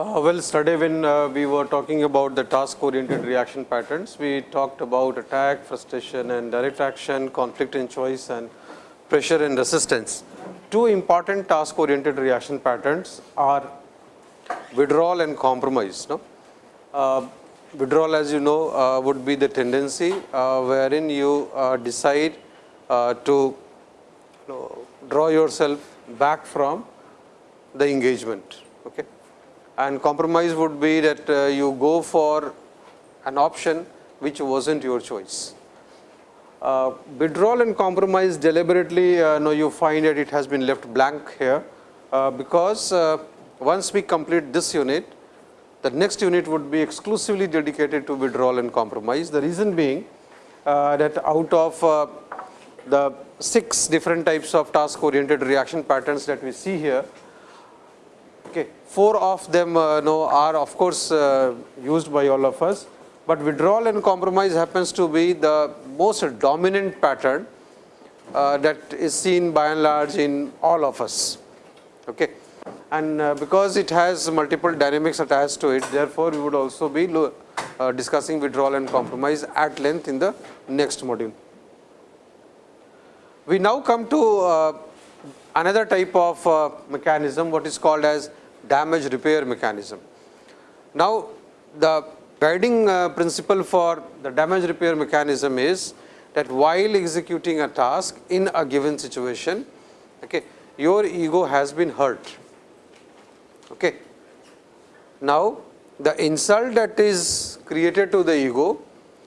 Uh, well, today when uh, we were talking about the task-oriented reaction patterns, we talked about attack, frustration and direct action, conflict and choice and pressure and resistance. Two important task-oriented reaction patterns are withdrawal and compromise. No? Uh, withdrawal as you know uh, would be the tendency uh, wherein you decide to you know, draw yourself back from the engagement. Okay? and compromise would be that you go for an option which was not your choice. Uh, withdrawal and compromise deliberately uh, no, you find that it has been left blank here uh, because once we complete this unit the next unit would be exclusively dedicated to withdrawal and compromise. The reason being uh, that out of uh, the six different types of task oriented reaction patterns that we see here, okay, four of them uh, know, are of course uh, used by all of us, but withdrawal and compromise happens to be the most dominant pattern uh, that is seen by and large in all of us. Okay. And uh, because it has multiple dynamics attached to it, therefore, we would also be uh, discussing withdrawal and compromise at length in the next module. We now come to uh, another type of uh, mechanism what is called as damage repair mechanism. Now, the guiding uh, principle for the damage repair mechanism is that while executing a task in a given situation, okay, your ego has been hurt. Okay. Now, the insult that is created to the ego,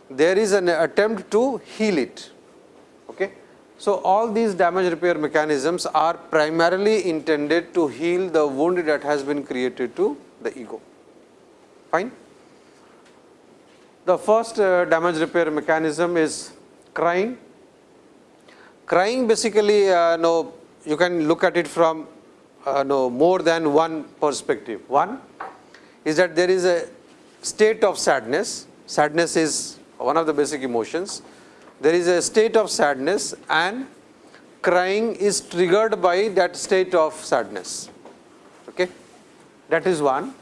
there is an attempt to heal it. Okay. So, all these damage repair mechanisms are primarily intended to heal the wound that has been created to the ego. Fine. The first uh, damage repair mechanism is crying. Crying basically, uh, no, you can look at it from uh, no more than one perspective. One is that there is a state of sadness. Sadness is one of the basic emotions there is a state of sadness and crying is triggered by that state of sadness. Okay? That is one.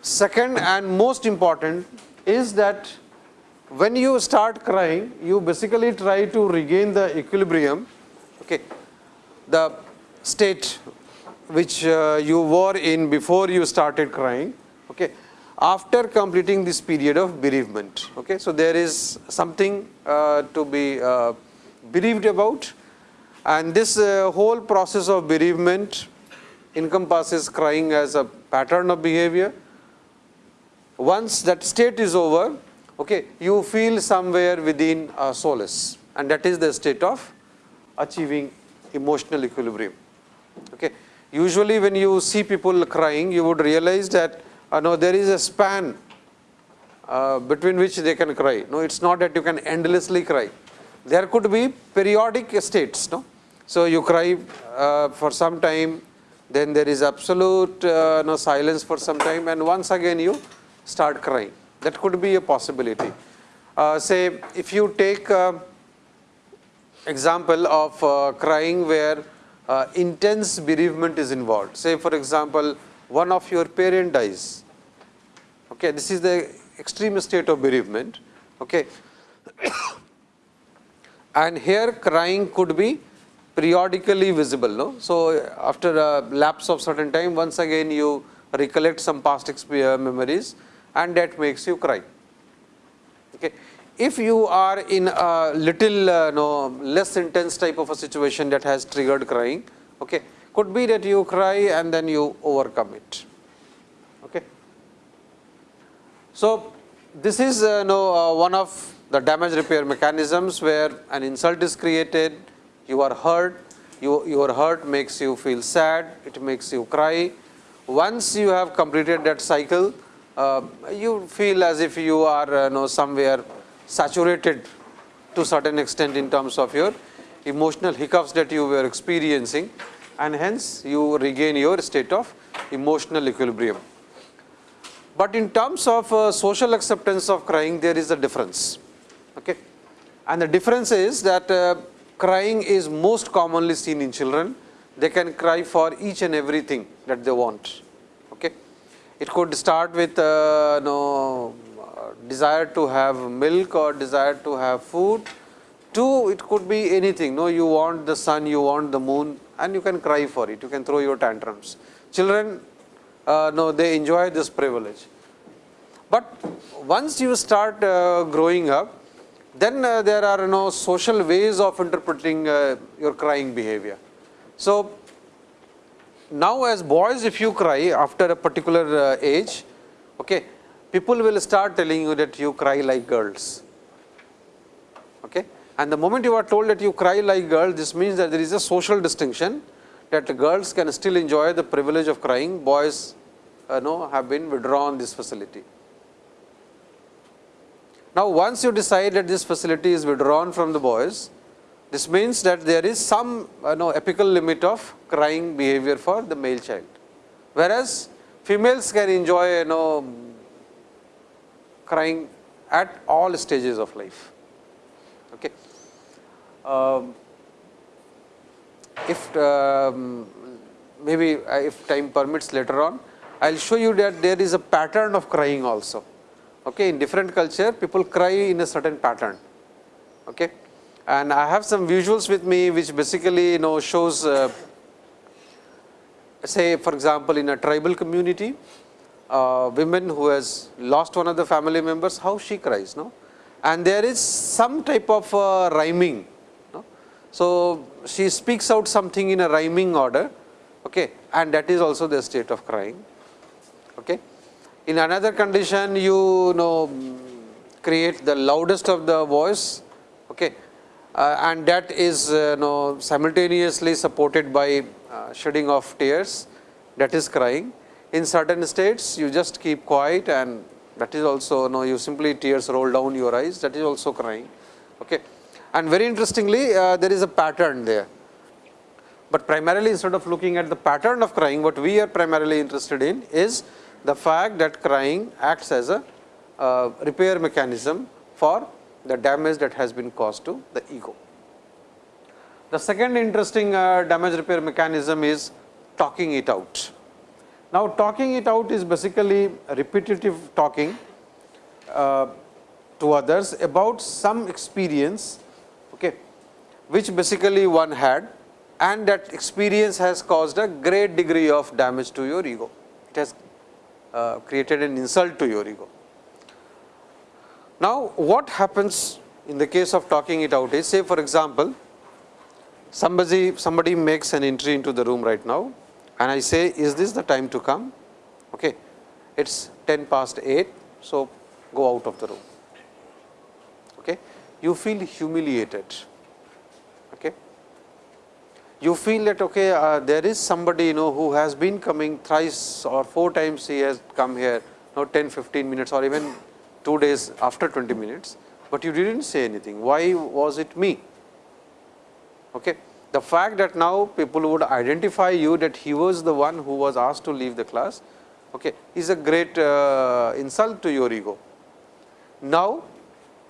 Second and most important is that when you start crying, you basically try to regain the equilibrium, okay, the state which uh, you were in before you started crying. Okay after completing this period of bereavement. Okay? So, there is something uh, to be uh, bereaved about and this uh, whole process of bereavement encompasses crying as a pattern of behavior. Once that state is over, okay, you feel somewhere within solace and that is the state of achieving emotional equilibrium. Okay. Usually when you see people crying, you would realize that uh, no, there is a span uh, between which they can cry. No, it's not that you can endlessly cry. There could be periodic states. No, so you cry uh, for some time, then there is absolute uh, no silence for some time, and once again you start crying. That could be a possibility. Uh, say if you take uh, example of uh, crying where uh, intense bereavement is involved. Say for example, one of your parent dies. Okay, this is the extreme state of bereavement. Okay. and here crying could be periodically visible. No? So, after a lapse of certain time once again you recollect some past uh, memories and that makes you cry. Okay. If you are in a little uh, no, less intense type of a situation that has triggered crying, okay, could be that you cry and then you overcome it. Okay. So, this is uh, no, uh, one of the damage repair mechanisms where an insult is created, you are hurt, you, your hurt makes you feel sad, it makes you cry. Once you have completed that cycle, uh, you feel as if you are uh, know, somewhere saturated to certain extent in terms of your emotional hiccups that you were experiencing and hence you regain your state of emotional equilibrium. But in terms of uh, social acceptance of crying, there is a difference. Okay? And the difference is that uh, crying is most commonly seen in children. They can cry for each and everything that they want. Okay? It could start with uh, no, desire to have milk or desire to have food. Two, it could be anything. No, you want the sun, you want the moon, and you can cry for it. You can throw your tantrums. Children uh, no, they enjoy this privilege. But once you start uh, growing up, then uh, there are know, social ways of interpreting uh, your crying behavior. So, now as boys if you cry after a particular uh, age, okay, people will start telling you that you cry like girls. Okay? And the moment you are told that you cry like girls, this means that there is a social distinction that girls can still enjoy the privilege of crying, boys uh, know, have been withdrawn this facility. Now, once you decide that this facility is withdrawn from the boys, this means that there is some uh, know, apical limit of crying behavior for the male child, whereas females can enjoy you know, crying at all stages of life. Okay. Um, if um, maybe uh, if time permits later on, I will show you that there is a pattern of crying also. Okay, in different culture, people cry in a certain pattern. Okay, and I have some visuals with me, which basically you know shows, uh, say for example, in a tribal community, uh, women who has lost one of the family members, how she cries, no, and there is some type of uh, rhyming. No? So she speaks out something in a rhyming order, okay, and that is also the state of crying. Okay. In another condition, you know create the loudest of the voice, okay, uh, and that is uh, know, simultaneously supported by uh, shedding of tears, that is crying. In certain states, you just keep quiet and that is also know, you simply tears roll down your eyes, that is also crying. Okay. And very interestingly, uh, there is a pattern there. But primarily instead of looking at the pattern of crying, what we are primarily interested in is the fact that crying acts as a uh, repair mechanism for the damage that has been caused to the ego. The second interesting uh, damage repair mechanism is talking it out. Now, talking it out is basically repetitive talking uh, to others about some experience okay, which basically one had and that experience has caused a great degree of damage to your ego. It has uh, created an insult to your ego. Now, what happens in the case of talking it out is say for example, somebody somebody makes an entry into the room right now and I say is this the time to come okay it's 10 past 8 so go out of the room okay you feel humiliated Okay. you feel that okay, uh, there is somebody you know who has been coming thrice or four times he has come here, now 10, 15 minutes or even 2 days after 20 minutes, but you did not say anything. Why was it me? Okay. The fact that now people would identify you that he was the one who was asked to leave the class okay, is a great uh, insult to your ego. Now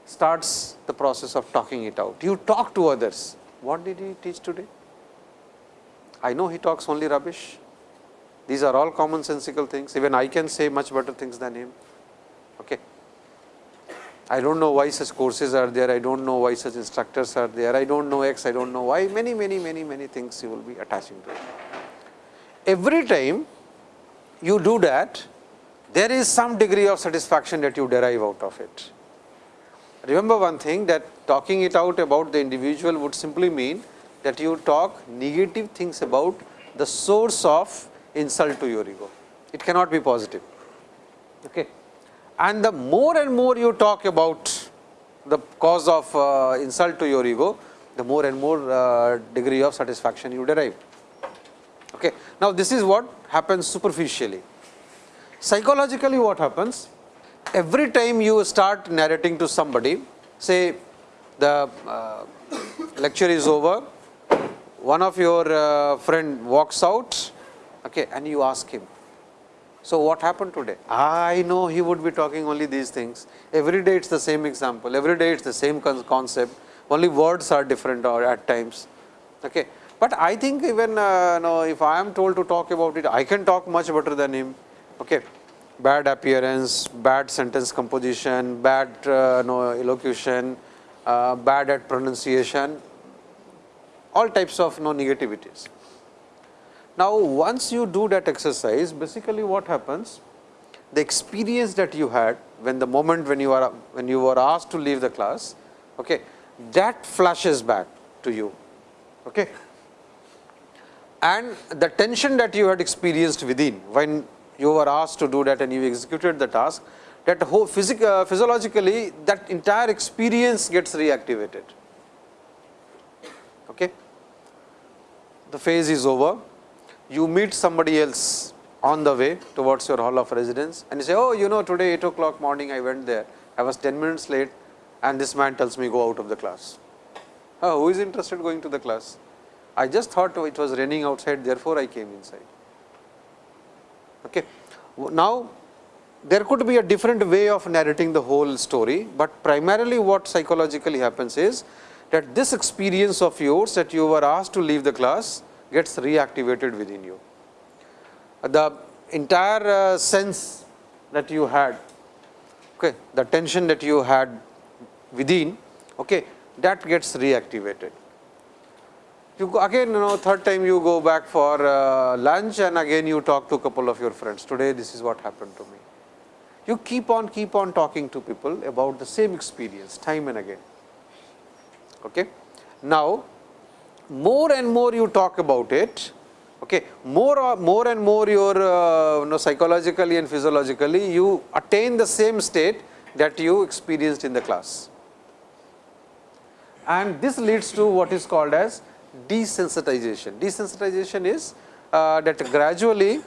starts the process of talking it out. You talk to others. What did he teach today? I know he talks only rubbish. These are all commonsensical things. Even I can say much better things than him. Okay. I don't know why such courses are there. I don't know why such instructors are there. I don't know X. I don't know why. Many, many, many, many things you will be attaching to it. Every time you do that, there is some degree of satisfaction that you derive out of it. Remember one thing that talking it out about the individual would simply mean that you talk negative things about the source of insult to your ego. It cannot be positive. Okay. And the more and more you talk about the cause of uh, insult to your ego, the more and more uh, degree of satisfaction you derive. Okay. Now, this is what happens superficially. Psychologically what happens? Every time you start narrating to somebody, say the uh, lecture is over, one of your uh, friend walks out okay, and you ask him, So, what happened today? I know he would be talking only these things. Every day it is the same example, every day it is the same concept, only words are different or at times. Okay. But I think even uh, no, if I am told to talk about it, I can talk much better than him. Okay. Bad appearance, bad sentence composition, bad uh, no, elocution, uh, bad at pronunciation, all types of no negativities. Now, once you do that exercise, basically what happens, the experience that you had when the moment when you are when you were asked to leave the class, okay, that flashes back to you. Okay. And the tension that you had experienced within when you were asked to do that and you executed the task, that whole physic, uh, physiologically that entire experience gets reactivated. Okay. The phase is over, you meet somebody else on the way towards your hall of residence and you say, oh, you know today 8 o'clock morning I went there, I was 10 minutes late and this man tells me go out of the class. Oh, who is interested going to the class? I just thought it was raining outside, therefore, I came inside. Okay. Now, there could be a different way of narrating the whole story, but primarily what psychologically happens is that this experience of yours that you were asked to leave the class gets reactivated within you. The entire uh, sense that you had, okay, the tension that you had within, okay, that gets reactivated. You go again, you know, third time you go back for uh, lunch and again you talk to a couple of your friends. Today, this is what happened to me. You keep on, keep on talking to people about the same experience time and again. Okay. Now, more and more you talk about it, okay, more, more and more your uh, you know, psychologically and physiologically you attain the same state that you experienced in the class and this leads to what is called as desensitization. Desensitization is uh, that gradually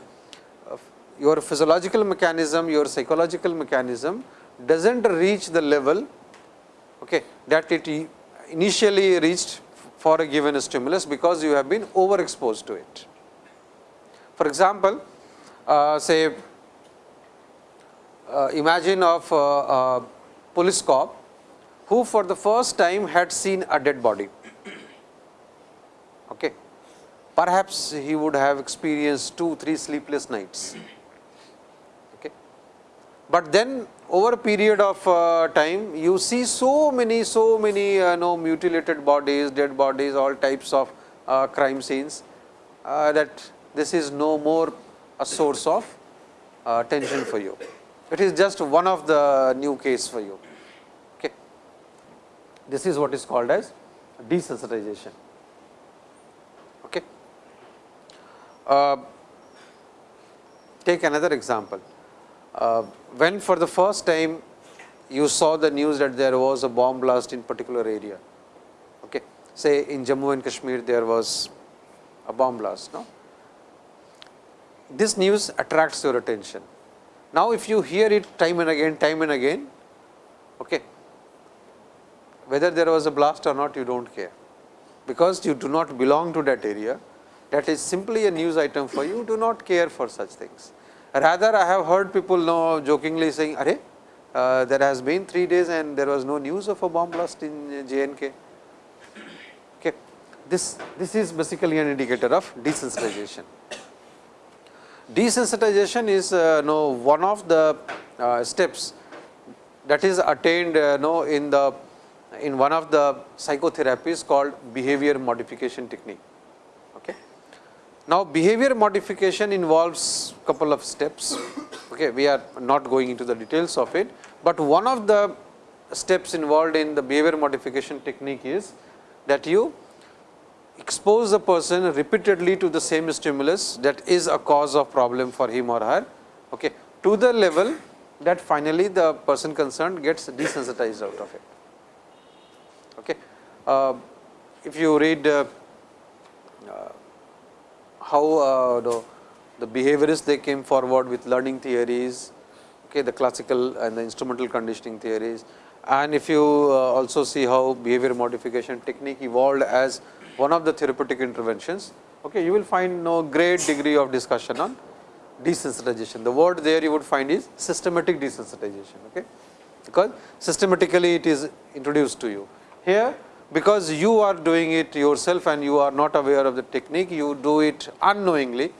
uh, your physiological mechanism, your psychological mechanism does not reach the level okay, that it initially reached for a given stimulus, because you have been overexposed to it. For example, uh, say uh, imagine of a police cop who for the first time had seen a dead body. Okay. Perhaps he would have experienced two, three sleepless nights. Okay. But then over a period of uh, time, you see so many, so many uh, know, mutilated bodies, dead bodies, all types of uh, crime scenes, uh, that this is no more a source of uh, tension for you. It is just one of the new case for you. okay This is what is called as desensitization. Okay. Uh, take another example. Uh, when for the first time you saw the news that there was a bomb blast in particular area, okay. say in Jammu and Kashmir there was a bomb blast. No? This news attracts your attention. Now, if you hear it time and again, time and again, okay, whether there was a blast or not you do not care, because you do not belong to that area that is simply a news item for you do not care for such things. Rather I have heard people know jokingly saying, Are, uh, there has been 3 days and there was no news of a bomb blast in JNK. Okay. This, this is basically an indicator of desensitization. Desensitization is uh, no, one of the uh, steps that is attained uh, no, in the in one of the psychotherapies called behavior modification technique. Okay. Now, behavior modification involves a couple of steps. Okay. We are not going into the details of it, but one of the steps involved in the behavior modification technique is that you expose the person repeatedly to the same stimulus that is a cause of problem for him or her okay, to the level that finally the person concerned gets desensitized out of it. Okay. Uh, if you read uh, how uh, the, the behaviorists they came forward with learning theories, okay, the classical and the instrumental conditioning theories and if you uh, also see how behavior modification technique evolved as one of the therapeutic interventions, okay, you will find no great degree of discussion on desensitization. The word there you would find is systematic desensitization, okay? because systematically it is introduced to you. Here because you are doing it yourself and you are not aware of the technique, you do it unknowingly,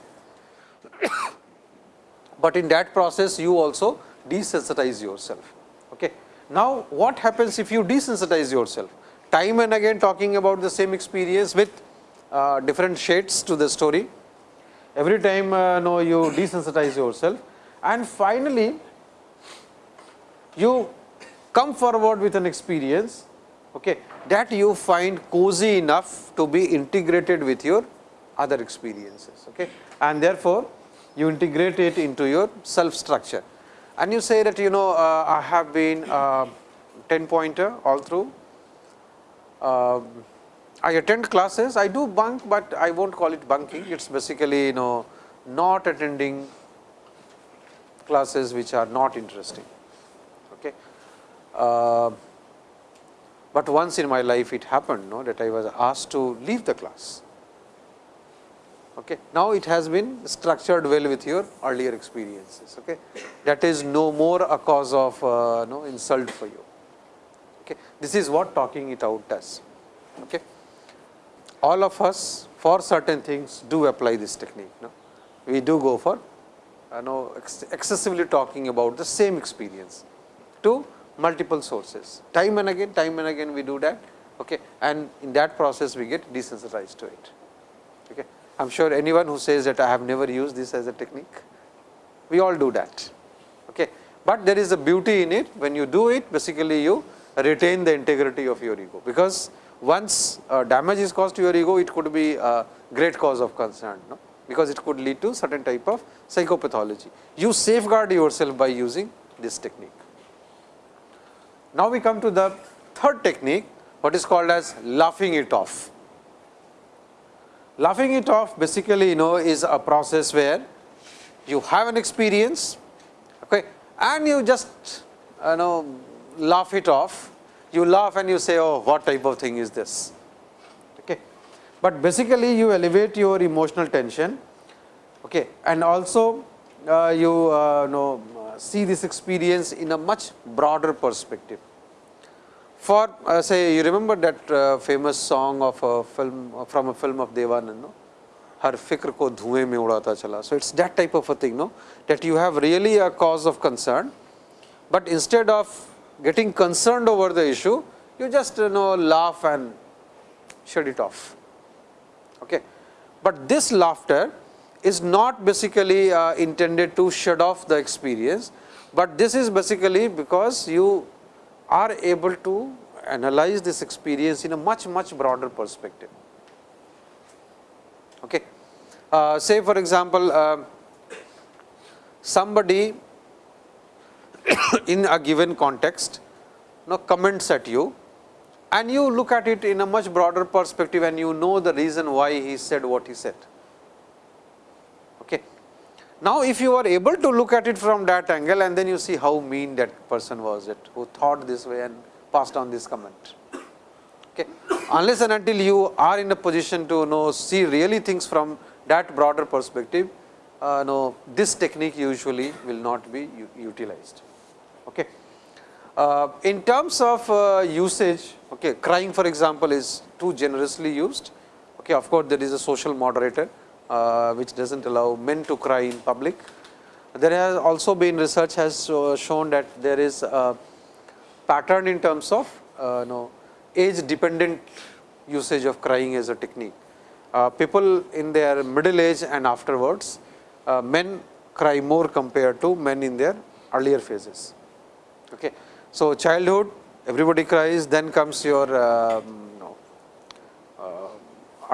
but in that process you also desensitize yourself. Okay. Now, what happens if you desensitize yourself? Time and again talking about the same experience with uh, different shades to the story. Every time uh, no, you desensitize yourself and finally, you come forward with an experience okay, that you find cozy enough to be integrated with your other experiences. Okay. And therefore, you integrate it into your self structure and you say that you know uh, I have been uh, 10 pointer all through. Uh, I attend classes, I do bunk, but I will not call it bunking, it is basically you know not attending classes which are not interesting. Okay. But once in my life it happened no, that I was asked to leave the class. Okay. Now, it has been structured well with your earlier experiences. Okay. That is no more a cause of uh, no insult for you. Okay. This is what talking it out does. Okay. All of us for certain things do apply this technique. No? We do go for uh, no, ex excessively talking about the same experience to multiple sources. Time and again, time and again we do that okay, and in that process we get desensitized to it. Okay. I am sure anyone who says that I have never used this as a technique, we all do that. Okay. But there is a beauty in it when you do it basically you retain the integrity of your ego, because once uh, damage is caused to your ego it could be a great cause of concern, no? because it could lead to certain type of psychopathology. You safeguard yourself by using this technique. Now, we come to the third technique what is called as laughing it off. Laughing it off basically you know is a process where you have an experience okay, and you just you know laugh it off. You laugh and you say oh what type of thing is this. Okay. But basically you elevate your emotional tension okay, and also uh, you uh, know see this experience in a much broader perspective. For uh, say you remember that uh, famous song of a film uh, from a film of Devanand, no? हर फिक्र को धुएं में उड़ाता चला so it's that type of a thing no that you have really a cause of concern but instead of getting concerned over the issue you just you know laugh and shut it off okay but this laughter is not basically uh, intended to shut off the experience, but this is basically because you are able to analyze this experience in a much much broader perspective. Okay. Uh, say for example, uh, somebody in a given context you know, comments at you and you look at it in a much broader perspective and you know the reason why he said what he said. Now, if you are able to look at it from that angle and then you see how mean that person was it who thought this way and passed on this comment. Okay. Unless and until you are in a position to know see really things from that broader perspective, uh, no, this technique usually will not be utilized. Okay. Uh, in terms of uh, usage, okay, crying for example, is too generously used. Okay, of course, there is a social moderator uh, which does not allow men to cry in public. There has also been research has shown that there is a pattern in terms of uh, know, age dependent usage of crying as a technique. Uh, people in their middle age and afterwards, uh, men cry more compared to men in their earlier phases. Okay. So, childhood everybody cries then comes your um,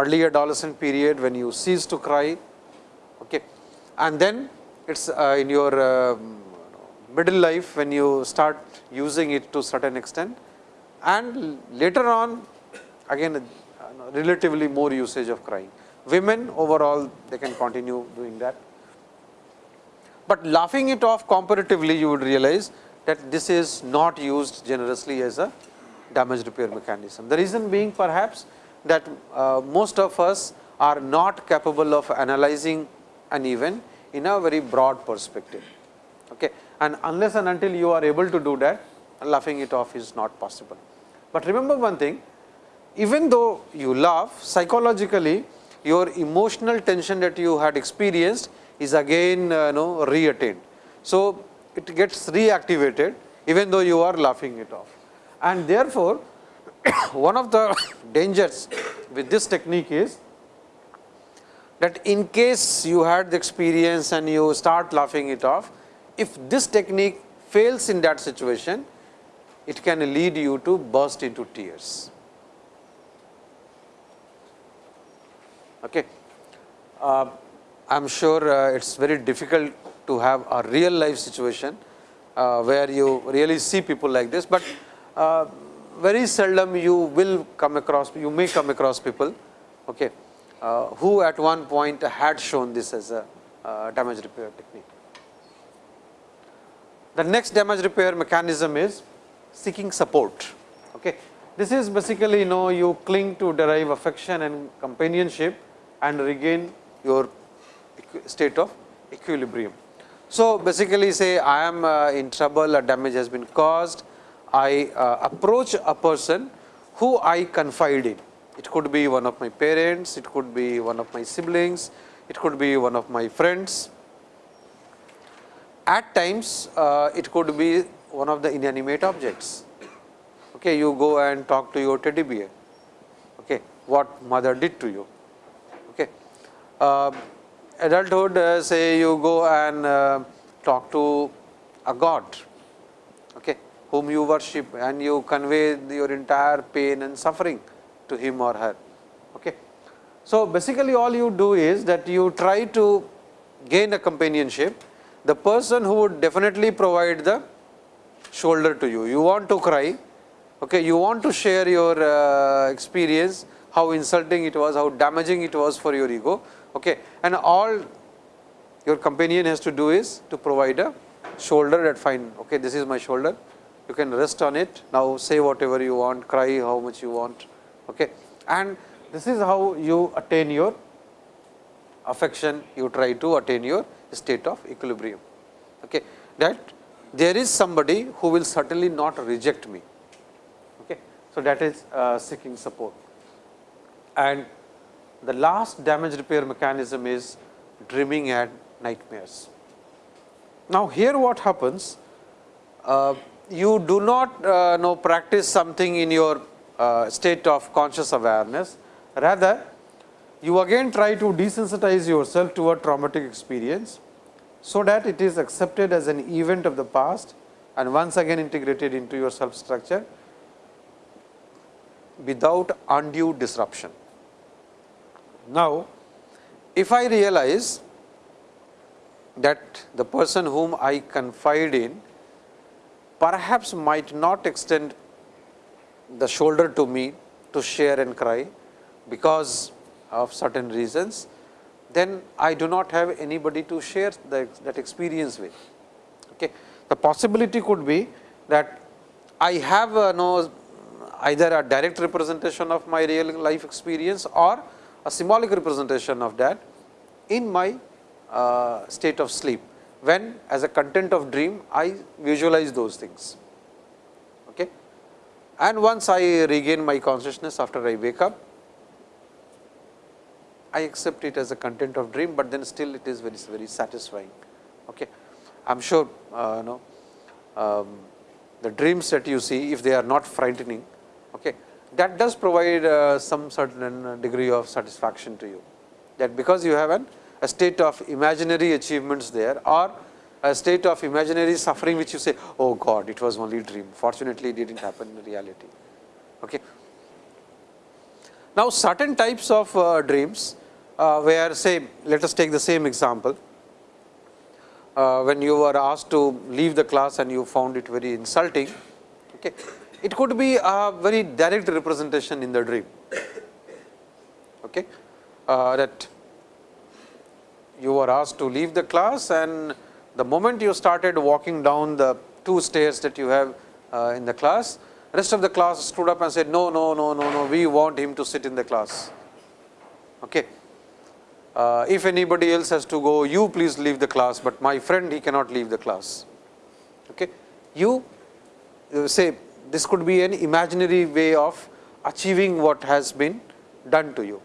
early adolescent period when you cease to cry okay. and then it is uh, in your uh, middle life when you start using it to certain extent and later on again uh, relatively more usage of crying. Women overall they can continue doing that, but laughing it off comparatively you would realize that this is not used generously as a damage repair mechanism. The reason being perhaps that uh, most of us are not capable of analyzing an event in a very broad perspective. Okay. And unless and until you are able to do that, laughing it off is not possible. But remember one thing, even though you laugh, psychologically your emotional tension that you had experienced is again uh, know, reattained. So, it gets reactivated even though you are laughing it off. And therefore, one of the dangers with this technique is that in case you had the experience and you start laughing it off, if this technique fails in that situation, it can lead you to burst into tears. Okay. Uh, I am sure uh, it is very difficult to have a real life situation uh, where you really see people like this, but uh, very seldom you will come across, you may come across people okay, uh, who at one point had shown this as a uh, damage repair technique. The next damage repair mechanism is seeking support. Okay. This is basically you know you cling to derive affection and companionship and regain your state of equilibrium. So, basically say I am uh, in trouble a damage has been caused, I uh, approach a person who I confide in. It could be one of my parents, it could be one of my siblings, it could be one of my friends. At times, uh, it could be one of the inanimate objects. Okay, you go and talk to your teddy bear, okay, what mother did to you. Okay. Uh, adulthood, uh, say you go and uh, talk to a god, okay, whom you worship and you convey your entire pain and suffering to him or her. Okay. So, basically all you do is that you try to gain a companionship, the person who would definitely provide the shoulder to you. You want to cry, okay, you want to share your uh, experience, how insulting it was, how damaging it was for your ego, okay, and all your companion has to do is to provide a shoulder that fine, okay, this is my shoulder, you can rest on it. Now, say whatever you want, cry how much you want. Okay. And this is how you attain your affection, you try to attain your state of equilibrium. Okay. That there is somebody who will certainly not reject me. Okay. So, that is uh, seeking support. And the last damage repair mechanism is dreaming and nightmares. Now, here what happens, uh, you do not uh, know practice something in your uh, state of conscious awareness, rather you again try to desensitize yourself to a traumatic experience, so that it is accepted as an event of the past and once again integrated into your self structure without undue disruption. Now, if I realize that the person whom I confide in perhaps might not extend the shoulder to me to share and cry because of certain reasons, then I do not have anybody to share the, that experience with. Okay. The possibility could be that I have uh, no either a direct representation of my real life experience or a symbolic representation of that in my uh, state of sleep when as a content of dream I visualize those things. Okay. And once I regain my consciousness after I wake up, I accept it as a content of dream, but then still it is very very satisfying. Okay. I am sure uh, know, um, the dreams that you see if they are not frightening, okay, that does provide uh, some certain degree of satisfaction to you that because you have an a state of imaginary achievements there or a state of imaginary suffering which you say, oh God, it was only a dream. Fortunately, it did not happen in reality. Okay. Now, certain types of uh, dreams uh, where say, let us take the same example. Uh, when you were asked to leave the class and you found it very insulting, okay. it could be a very direct representation in the dream. Okay. Uh, that you were asked to leave the class and the moment you started walking down the two stairs that you have uh, in the class, rest of the class stood up and said, no, no, no, no, no, we want him to sit in the class. Okay. uh, if anybody else has to go, you please leave the class, but my friend he cannot leave the class. Okay. You, you say this could be an imaginary way of achieving what has been done to you.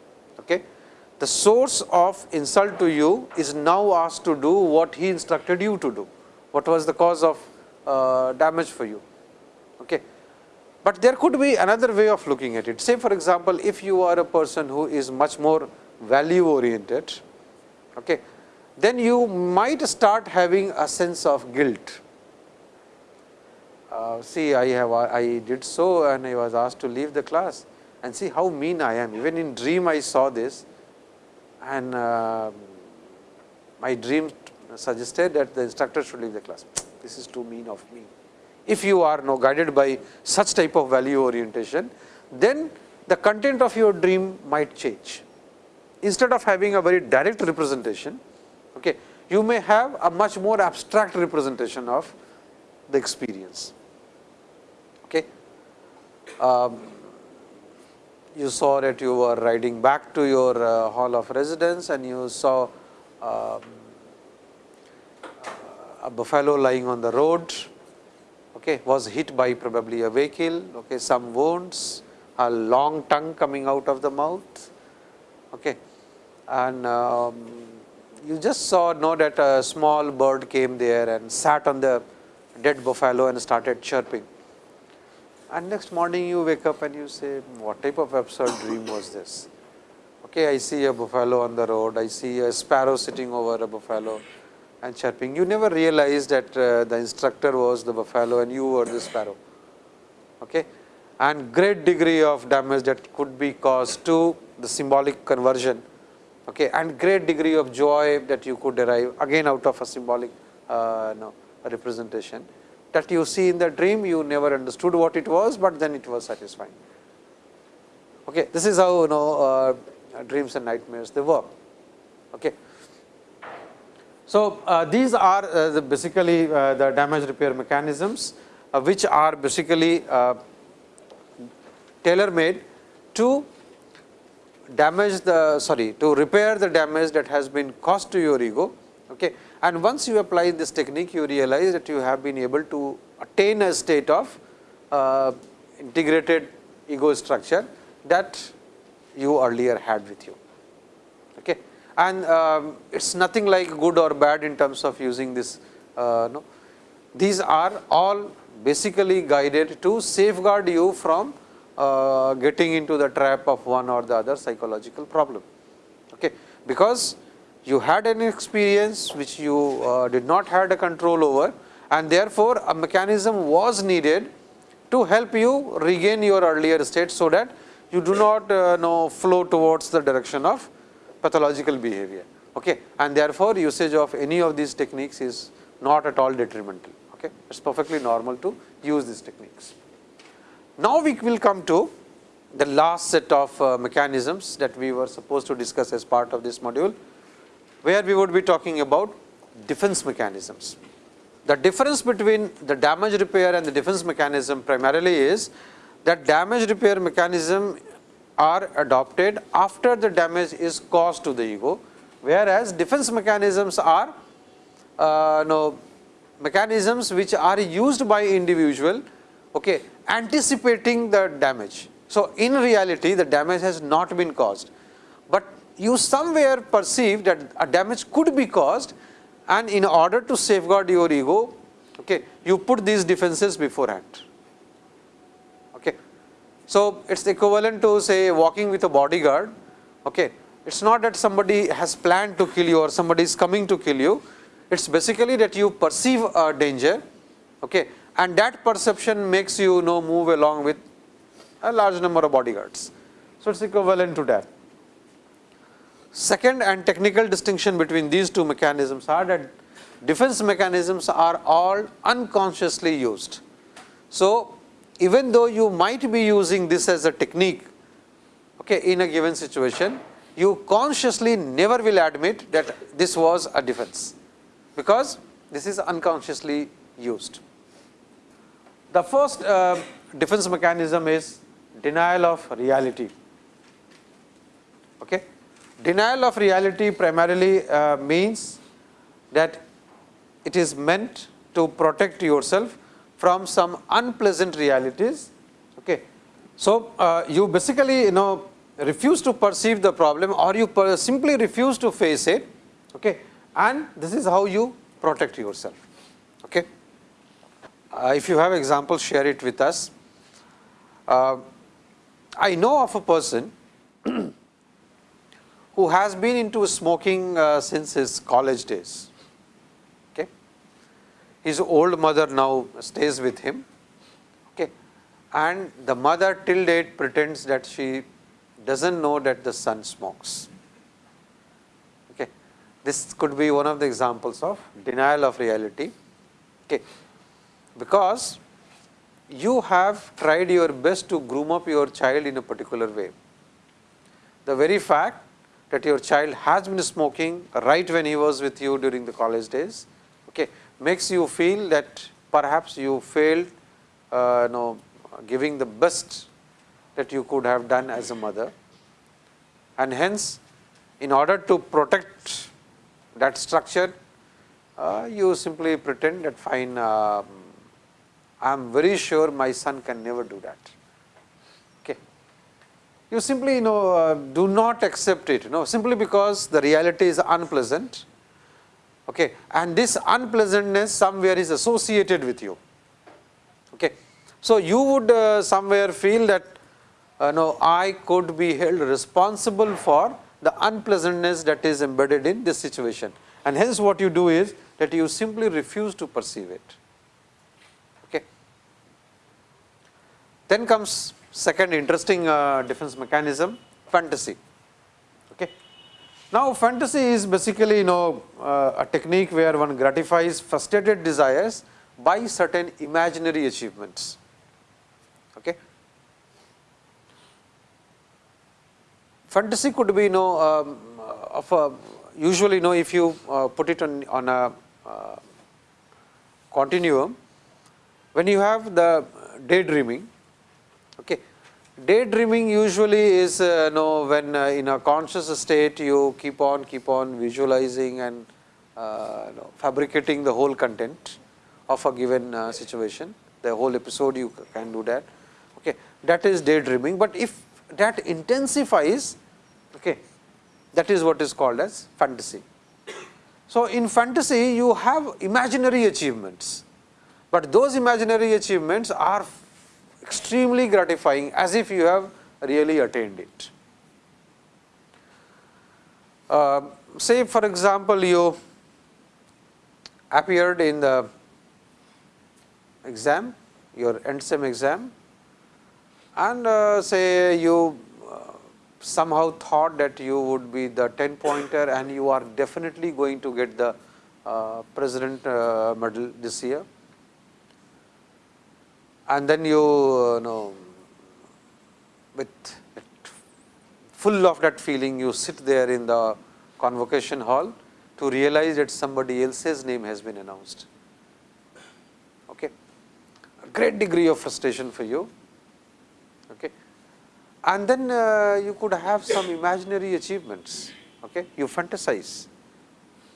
The source of insult to you is now asked to do what he instructed you to do. What was the cause of uh, damage for you? Okay. But there could be another way of looking at it. Say for example, if you are a person who is much more value oriented, okay, then you might start having a sense of guilt. Uh, see, I have I did so and I was asked to leave the class and see how mean I am. Even in dream I saw this and uh, my dream suggested that the instructor should leave the class. This is too mean of me. If you are now guided by such type of value orientation, then the content of your dream might change. Instead of having a very direct representation, okay, you may have a much more abstract representation of the experience. Okay. Um, you saw that you were riding back to your uh, hall of residence and you saw um, a buffalo lying on the road okay, was hit by probably a vehicle, okay, some wounds, a long tongue coming out of the mouth. Okay. And um, you just saw know that a small bird came there and sat on the dead buffalo and started chirping. And next morning you wake up and you say, what type of absurd dream was this? Okay, I see a buffalo on the road, I see a sparrow sitting over a buffalo and chirping. You never realize that uh, the instructor was the buffalo and you were the sparrow. Okay? And great degree of damage that could be caused to the symbolic conversion okay? and great degree of joy that you could derive again out of a symbolic uh, no, representation that you see in the dream you never understood what it was, but then it was satisfying. Okay. This is how you know uh, dreams and nightmares they work. Okay. So, uh, these are uh, the basically uh, the damage repair mechanisms uh, which are basically uh, tailor made to damage the sorry to repair the damage that has been caused to your ego. Okay. And once you apply this technique, you realize that you have been able to attain a state of uh, integrated ego structure that you earlier had with you. Okay. And um, it is nothing like good or bad in terms of using this. Uh, no. These are all basically guided to safeguard you from uh, getting into the trap of one or the other psychological problem. Okay. Because you had an experience which you uh, did not had a control over and therefore, a mechanism was needed to help you regain your earlier state, so that you do not uh, know flow towards the direction of pathological behavior. Okay. And therefore, usage of any of these techniques is not at all detrimental. Okay. It is perfectly normal to use these techniques. Now, we will come to the last set of uh, mechanisms that we were supposed to discuss as part of this module where we would be talking about defense mechanisms. The difference between the damage repair and the defense mechanism primarily is that damage repair mechanism are adopted after the damage is caused to the ego, whereas defense mechanisms are uh, mechanisms which are used by individual okay, anticipating the damage. So, in reality the damage has not been caused, you somewhere perceive that a damage could be caused and in order to safeguard your ego, okay, you put these defenses beforehand. Okay. So, it is equivalent to say walking with a bodyguard. Okay. It is not that somebody has planned to kill you or somebody is coming to kill you. It is basically that you perceive a danger okay, and that perception makes you know move along with a large number of bodyguards. So, it is equivalent to that. Second and technical distinction between these two mechanisms are that defense mechanisms are all unconsciously used. So, even though you might be using this as a technique okay, in a given situation, you consciously never will admit that this was a defense, because this is unconsciously used. The first uh, defense mechanism is denial of reality. Okay denial of reality primarily uh, means that it is meant to protect yourself from some unpleasant realities. Okay. So, uh, you basically you know refuse to perceive the problem or you simply refuse to face it okay, and this is how you protect yourself. Okay. Uh, if you have examples share it with us. Uh, I know of a person who has been into smoking uh, since his college days. Okay. His old mother now stays with him okay. and the mother till date pretends that she does not know that the son smokes. Okay. This could be one of the examples of denial of reality okay. because you have tried your best to groom up your child in a particular way. The very fact that your child has been smoking right when he was with you during the college days okay, makes you feel that perhaps you failed uh, know, giving the best that you could have done as a mother. And hence, in order to protect that structure, uh, you simply pretend that fine, uh, I am very sure my son can never do that. You simply you know, uh, do not accept it, you know, simply because the reality is unpleasant okay, and this unpleasantness somewhere is associated with you. Okay. So, you would uh, somewhere feel that uh, no, I could be held responsible for the unpleasantness that is embedded in this situation and hence what you do is that you simply refuse to perceive it. Okay. Then comes second interesting uh, defense mechanism fantasy. Okay. Now, fantasy is basically you know uh, a technique where one gratifies frustrated desires by certain imaginary achievements. Okay. fantasy could be you know um, of a usually you know if you uh, put it on, on a uh, continuum when you have the daydreaming okay. Daydreaming usually is uh, you know when uh, in a conscious state you keep on keep on visualizing and uh, know, fabricating the whole content of a given uh, situation. The whole episode you can do that. Okay. That is daydreaming. But if that intensifies Okay. That is what is called as fantasy. So, in fantasy you have imaginary achievements, but those imaginary achievements are extremely gratifying as if you have really attained it. Uh, say for example, you appeared in the exam, your end sem exam and uh, say you somehow thought that you would be the 10 pointer and you are definitely going to get the uh, president uh, medal this year. And then you uh, know with full of that feeling you sit there in the convocation hall to realize that somebody else's name has been announced. Okay. A great degree of frustration for you. Okay and then uh, you could have some imaginary achievements, okay? you fantasize.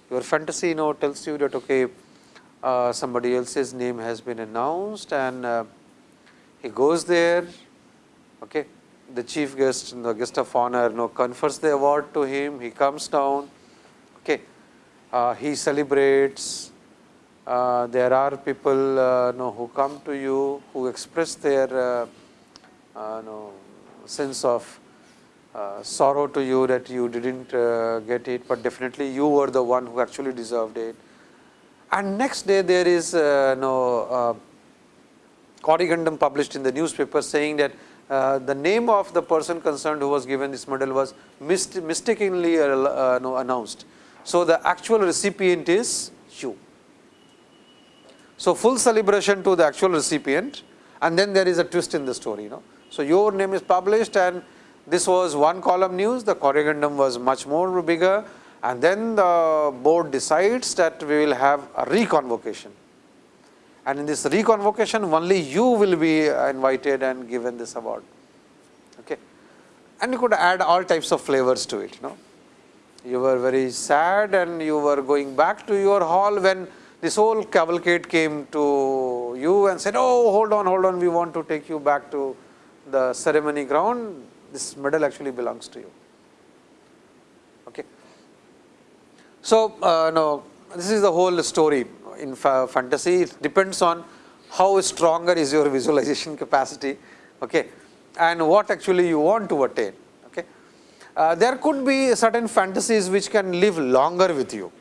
Your fantasy you know tells you that okay, uh, somebody else's name has been announced and uh, he goes there, okay? the chief guest, the guest of honor you know, confers the award to him, he comes down, okay? Uh, he celebrates, uh, there are people uh, know, who come to you, who express their know, sense of uh, sorrow to you that you didn't uh, get it, but definitely you were the one who actually deserved it. And next day there is uh, no corrigendum published in the newspaper saying that uh, the name of the person concerned who was given this medal was mist mistakenly uh, uh, no, announced. So, the actual recipient is you. So, full celebration to the actual recipient and then there is a twist in the story. You know. So, your name is published and this was one column news, the corrigendum was much more bigger and then the board decides that we will have a reconvocation. And in this reconvocation only you will be invited and given this award. Okay. And you could add all types of flavors to it. Know. You were very sad and you were going back to your hall when this whole cavalcade came to you and said, oh, hold on, hold on, we want to take you back to the ceremony ground, this medal actually belongs to you. Okay. So, uh, no, this is the whole story in fa fantasy, it depends on how stronger is your visualization capacity okay, and what actually you want to attain. Okay. Uh, there could be certain fantasies which can live longer with you.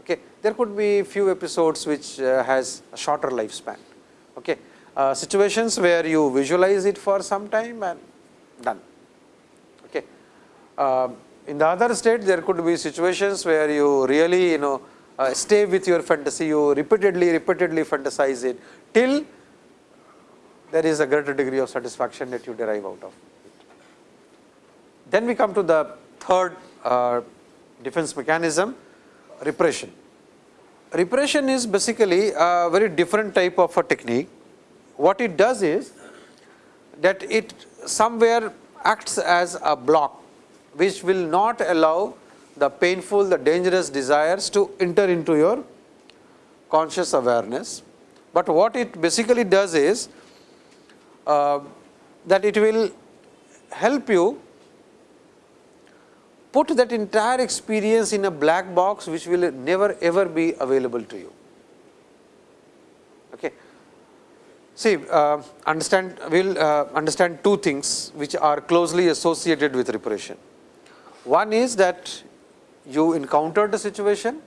Okay. There could be few episodes which uh, has a shorter lifespan. Okay. Uh, situations where you visualize it for some time and done. Okay. Uh, in the other state, there could be situations where you really, you know, uh, stay with your fantasy, you repeatedly, repeatedly fantasize it till there is a greater degree of satisfaction that you derive out of it. Then we come to the third uh, defense mechanism, repression. Repression is basically a very different type of a technique. What it does is that it somewhere acts as a block which will not allow the painful, the dangerous desires to enter into your conscious awareness. But what it basically does is uh, that it will help you put that entire experience in a black box which will never ever be available to you. Okay. See, uh, understand, we will uh, understand two things which are closely associated with repression. One is that you encountered a situation,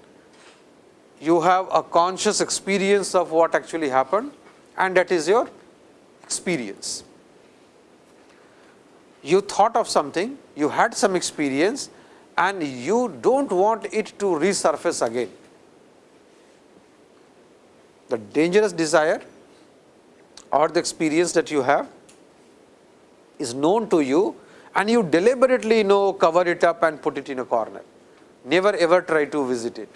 you have a conscious experience of what actually happened and that is your experience. You thought of something, you had some experience and you do not want it to resurface again. The dangerous desire or the experience that you have is known to you and you deliberately know cover it up and put it in a corner never ever try to visit it.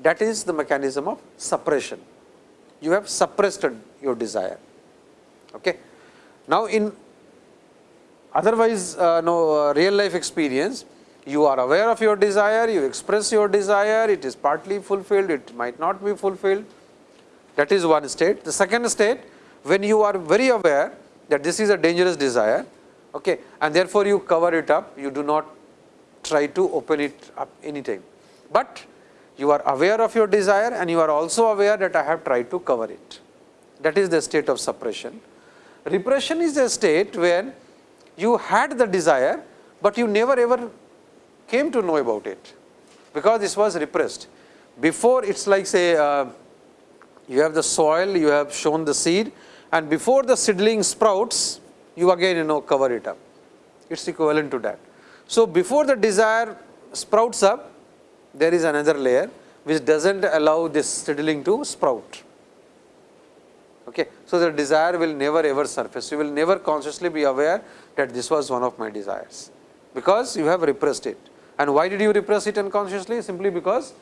That is the mechanism of suppression. You have suppressed your desire. Okay. Now, in otherwise uh, no uh, real life experience, you are aware of your desire, you express your desire, it is partly fulfilled, it might not be fulfilled. That is one state. The second state, when you are very aware that this is a dangerous desire, okay, and therefore, you cover it up, you do not try to open it up anytime. But you are aware of your desire and you are also aware that I have tried to cover it. That is the state of suppression. Repression is a state where you had the desire, but you never ever came to know about it, because this was repressed. Before it is like say uh, you have the soil, you have shown the seed and before the seedling sprouts, you again you know cover it up. It is equivalent to that. So, before the desire sprouts up, there is another layer which does not allow this seedling to sprout. Okay. So, the desire will never ever surface, you will never consciously be aware that this was one of my desires, because you have repressed it. And why did you repress it unconsciously? Simply because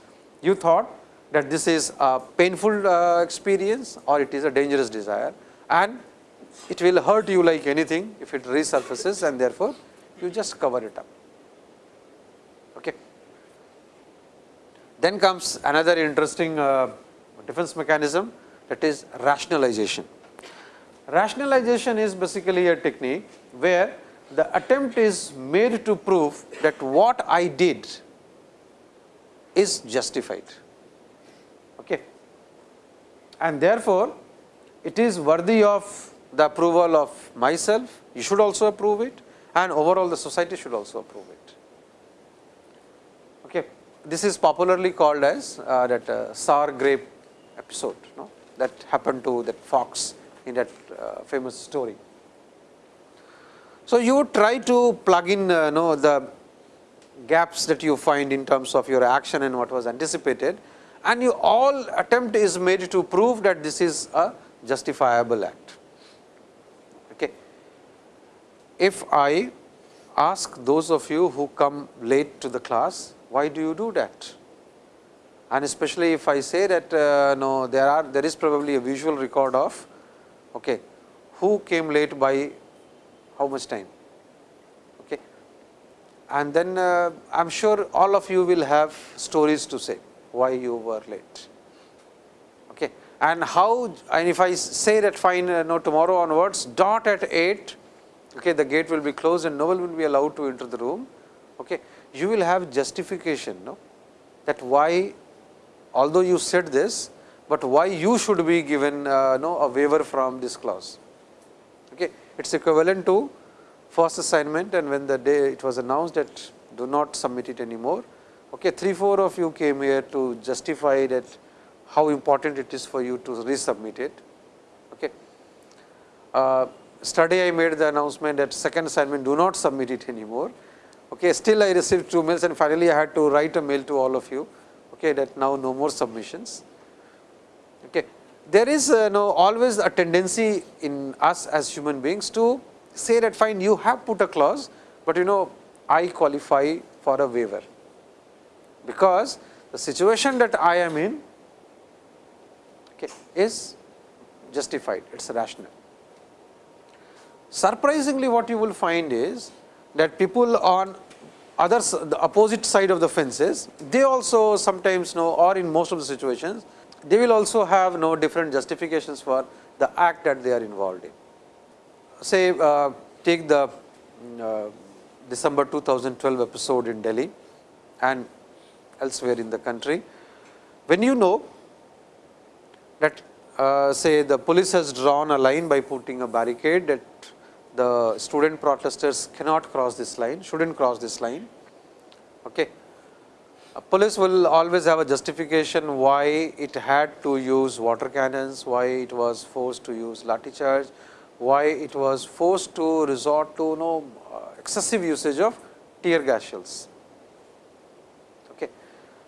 you thought that this is a painful uh, experience or it is a dangerous desire and it will hurt you like anything if it resurfaces and therefore, you just cover it up. Then comes another interesting uh, defense mechanism that is rationalization. Rationalization is basically a technique where the attempt is made to prove that what I did is justified. Okay. And therefore, it is worthy of the approval of myself, you should also approve it and overall the society should also approve it. This is popularly called as uh, that uh, sour grape episode that happened to that fox in that uh, famous story. So, you try to plug in uh, know, the gaps that you find in terms of your action and what was anticipated and you all attempt is made to prove that this is a justifiable act Okay. if I ask those of you who come late to the class, why do you do that? And especially if I say that uh, no, there are there is probably a visual record of okay, who came late by how much time. Okay. and then uh, I am sure all of you will have stories to say why you were late. Okay. And how and if I say that fine uh, no tomorrow onwards dot at 8 okay, the gate will be closed and no one will be allowed to enter the room. Okay. You will have justification no, that why although you said this, but why you should be given uh, no, a waiver from this clause. Okay. It is equivalent to first assignment and when the day it was announced that do not submit it anymore. Okay. 3, 4 of you came here to justify that how important it is for you to resubmit it. Okay. Uh, study I made the announcement that second assignment do not submit it anymore. Okay. Still I received two mails and finally I had to write a mail to all of you okay, that now no more submissions. Okay. There is uh, no always a tendency in us as human beings to say that fine you have put a clause, but you know I qualify for a waiver, because the situation that I am in okay, is justified, it is rational. Surprisingly what you will find is that people on other the opposite side of the fences, they also sometimes know or in most of the situations, they will also have no different justifications for the act that they are involved in. Say uh, take the uh, December 2012 episode in Delhi and elsewhere in the country. When you know that uh, say the police has drawn a line by putting a barricade that the student protesters cannot cross this line, should not cross this line. Okay. Police will always have a justification why it had to use water cannons, why it was forced to use lathi charge, why it was forced to resort to you know, uh, excessive usage of tear gas shells. Okay.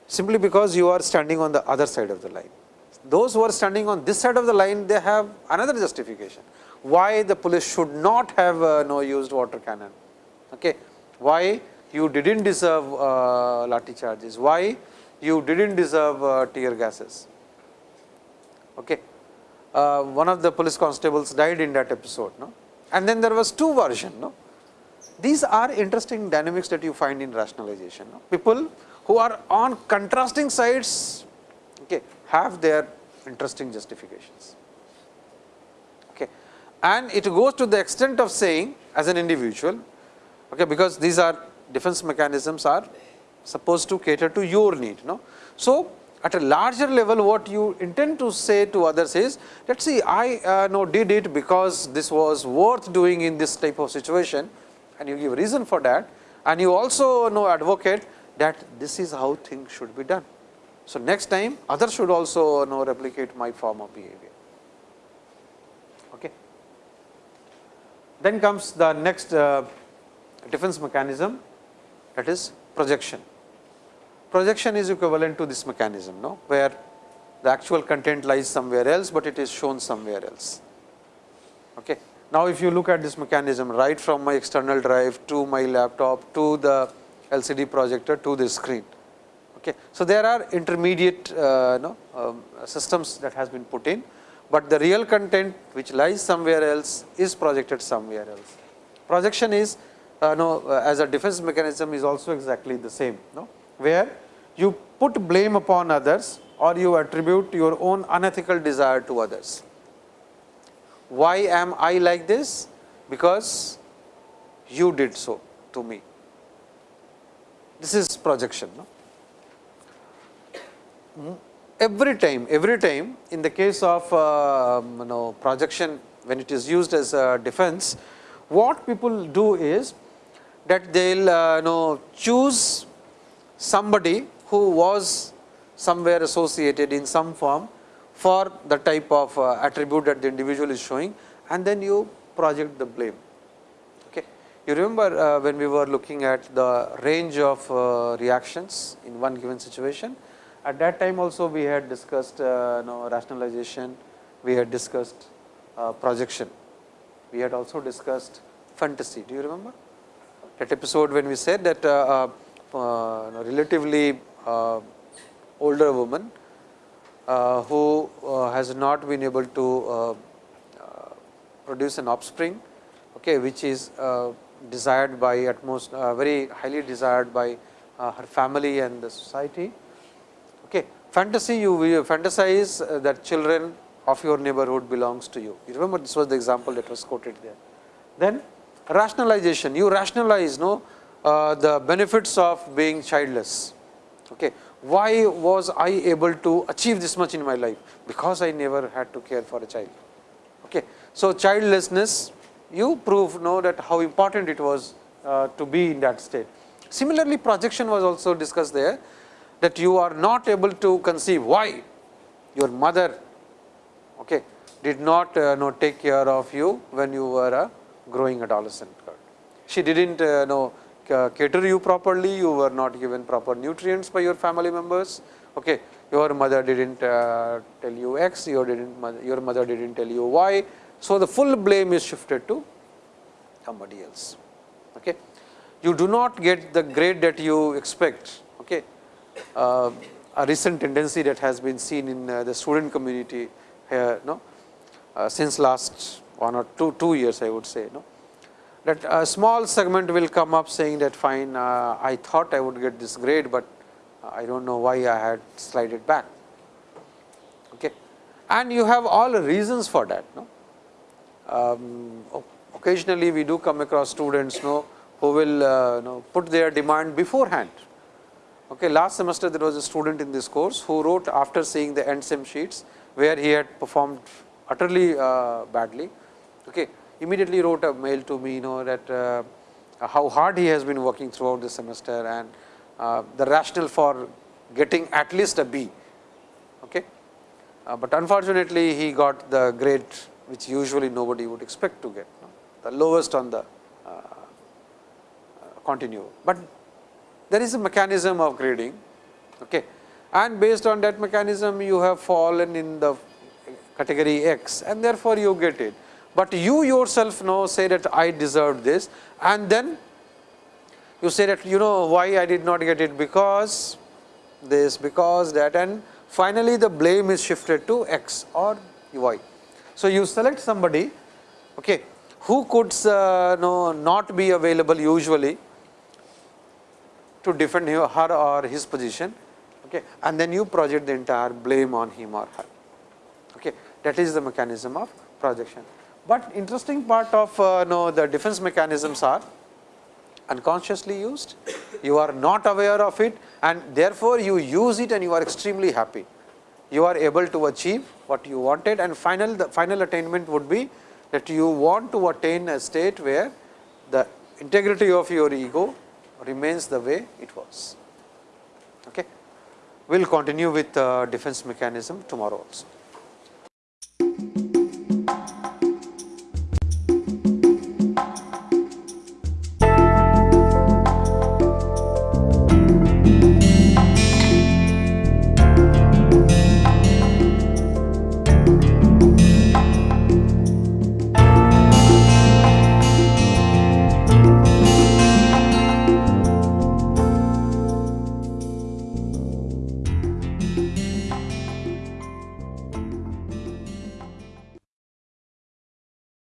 Simply because you are standing on the other side of the line. Those who are standing on this side of the line, they have another justification why the police should not have uh, no used water cannon, okay. why you did not deserve uh, lathi charges, why you did not deserve uh, tear gases. Okay. Uh, one of the police constables died in that episode, no? and then there was two version. No? These are interesting dynamics that you find in rationalization. No? People who are on contrasting sides okay, have their interesting justifications and it goes to the extent of saying as an individual okay, because these are defense mechanisms are supposed to cater to your need. No? So, at a larger level what you intend to say to others is let us see I uh, know did it because this was worth doing in this type of situation and you give reason for that and you also know advocate that this is how things should be done. So, next time others should also know replicate my form of behavior. Then comes the next uh, defense mechanism that is projection. Projection is equivalent to this mechanism, no? where the actual content lies somewhere else, but it is shown somewhere else. Okay. Now, if you look at this mechanism right from my external drive to my laptop to the LCD projector to the screen. Okay. So, there are intermediate uh, um, systems that has been put in but the real content which lies somewhere else is projected somewhere else. Projection is uh, no, uh, as a defense mechanism is also exactly the same, no? where you put blame upon others or you attribute your own unethical desire to others. Why am I like this? Because you did so to me. This is projection. No? Every time, every time in the case of uh, you know projection when it is used as a defense, what people do is that they will uh, you know choose somebody who was somewhere associated in some form for the type of uh, attribute that the individual is showing and then you project the blame. Okay. You remember uh, when we were looking at the range of uh, reactions in one given situation, at that time also we had discussed uh, rationalization, we had discussed uh, projection, we had also discussed fantasy. Do you remember that episode when we said that uh, uh, uh relatively uh, older woman who has not been able to produce an offspring, okay, which is desired by utmost uh, very highly desired by her family and the society. Fantasy you fantasize that children of your neighborhood belongs to you. You remember this was the example that was quoted there. Then rationalization, you rationalize no, uh, the benefits of being childless. Okay. Why was I able to achieve this much in my life? Because I never had to care for a child. Okay. So, childlessness you prove know that how important it was uh, to be in that state. Similarly, projection was also discussed there that you are not able to conceive why your mother okay, did not uh, know, take care of you when you were a growing adolescent. Girl. She did not uh, know cater you properly, you were not given proper nutrients by your family members. Okay. Your mother did not uh, tell you X, your, didn't, your mother did not tell you Y. So, the full blame is shifted to somebody else. Okay. You do not get the grade that you expect. Okay. Uh, a recent tendency that has been seen in uh, the student community here, no, uh, since last one or two, two years I would say, no, that a small segment will come up saying that fine, uh, I thought I would get this grade, but I do not know why I had slid it back. Okay. And you have all reasons for that. No? Um, occasionally we do come across students no, who will uh, know, put their demand beforehand. Okay, last semester there was a student in this course who wrote after seeing the end sem sheets where he had performed utterly uh, badly. Okay, immediately wrote a mail to me, you know that uh, how hard he has been working throughout the semester and uh, the rationale for getting at least a B. Okay. Uh, but unfortunately, he got the grade which usually nobody would expect to get, no? the lowest on the uh, uh, continuum. But there is a mechanism of grading okay. and based on that mechanism you have fallen in the category X and therefore, you get it. But you yourself know say that I deserved this and then you say that you know why I did not get it because this because that and finally, the blame is shifted to X or Y. So, you select somebody okay, who could uh, know not be available usually to defend her or his position okay, and then you project the entire blame on him or her. Okay. That is the mechanism of projection. But interesting part of uh, know, the defense mechanisms are unconsciously used, you are not aware of it and therefore, you use it and you are extremely happy. You are able to achieve what you wanted and final the final attainment would be that you want to attain a state where the integrity of your ego remains the way it was. Okay. We will continue with uh, defense mechanism tomorrow also.